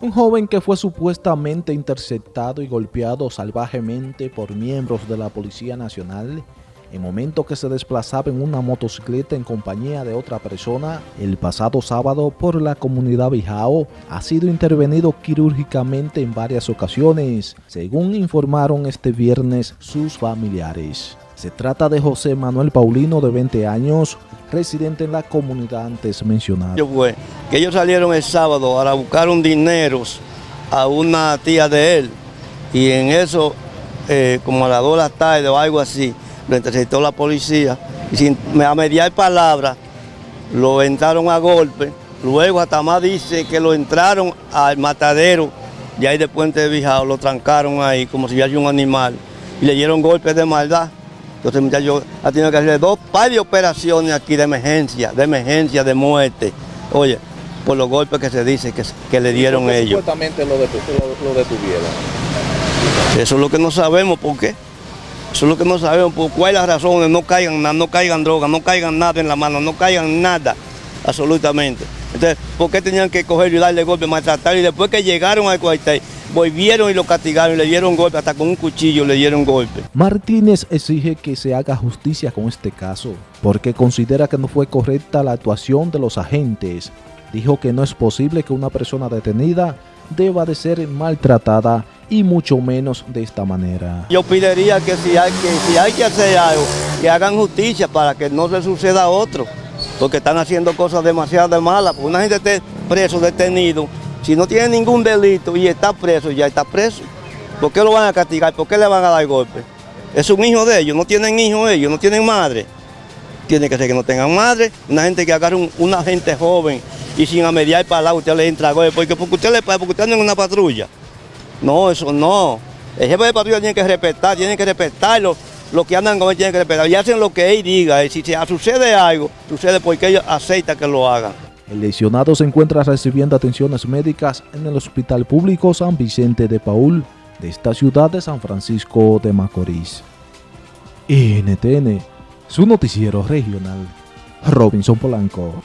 Un joven que fue supuestamente interceptado y golpeado salvajemente por miembros de la Policía Nacional en momento que se desplazaba en una motocicleta en compañía de otra persona el pasado sábado por la comunidad Bijao, ha sido intervenido quirúrgicamente en varias ocasiones, según informaron este viernes sus familiares. Se trata de José Manuel Paulino, de 20 años, residente en la comunidad antes mencionada. Fue que ellos salieron el sábado a buscar un dinero a una tía de él y en eso, eh, como a las 2 de la tarde o algo así, lo interceptó la policía y sin a mediar palabras lo entraron a golpe. Luego hasta más dice que lo entraron al matadero y ahí de Puente de Bijao, lo trancaron ahí como si fuera un animal y le dieron golpes de maldad. Entonces muchacho ha tenido que hacer dos par de operaciones aquí de emergencia, de emergencia, de muerte. Oye, por los golpes que se dice que, que le dieron ellos. Supuestamente lo, detuvieron. Eso es lo que no sabemos por qué. Eso es lo que no sabemos, por cuál es la razón, no caigan nada, no caigan droga, no caigan nada en la mano, no caigan nada, absolutamente. Entonces, ¿por qué tenían que coger y darle golpe, maltratar? Y después que llegaron al cuartel, volvieron y lo castigaron, le dieron golpe, hasta con un cuchillo le dieron golpe. Martínez exige que se haga justicia con este caso, porque considera que no fue correcta la actuación de los agentes. Dijo que no es posible que una persona detenida deba de ser maltratada y mucho menos de esta manera. Yo pediría que si hay que, si hay que hacer algo, que hagan justicia para que no se suceda a otro, porque están haciendo cosas demasiado malas, porque una gente esté preso, detenido, si no tiene ningún delito y está preso, ya está preso. ¿Por qué lo van a castigar? ¿Por qué le van a dar golpe? Es un hijo de ellos, no tienen hijos ellos, no tienen madre. Tiene que ser que no tengan madre, una gente que agarre una gente joven y sin amediar para usted le entra golpe, porque, porque usted le porque usted anda en una patrulla. No, eso no. El jefe de patrulla tiene que respetar, tiene que respetarlo. Los que andan con él tienen que respetar y hacen lo que él diga. Y si sucede algo, sucede porque ellos aceitan que lo hagan. El lesionado se encuentra recibiendo atenciones médicas en el Hospital Público San Vicente de Paul de esta ciudad de San Francisco de Macorís. NTN, su noticiero regional, Robinson Polanco.